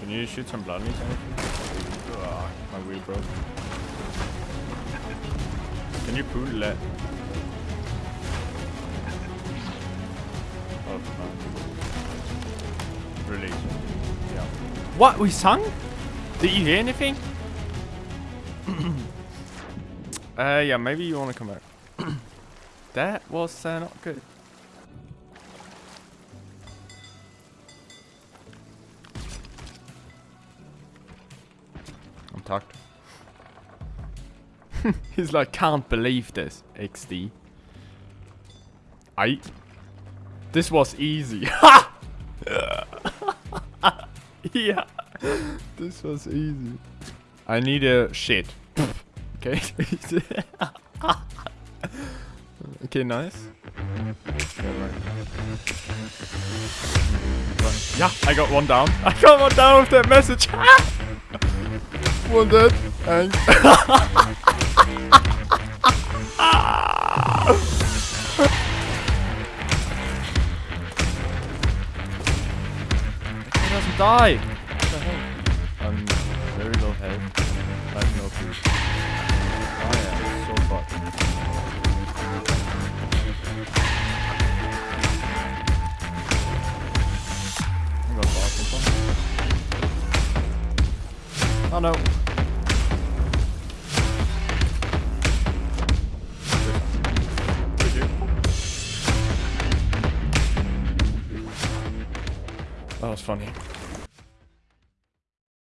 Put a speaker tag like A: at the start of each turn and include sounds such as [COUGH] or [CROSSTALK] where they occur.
A: Can you shoot some blood anything? Ugh, my wheel broke. Can you pull that? Oh, no. Release. Yeah. What? We sung? Did you hear anything? [CLEARS THROAT] uh, yeah, maybe you want to come out. [CLEARS THROAT] that was uh, not good. I'm tucked. [LAUGHS] He's like, can't believe this, XD. I. This was easy. [LAUGHS] [LAUGHS] yeah. This was easy. I need a shit. okay. okay, nice. Yeah, I got one down. I got one down with that message. One dead. And He doesn't die. What the hell? I'm very low health. I have no food. Oh no. That was funny.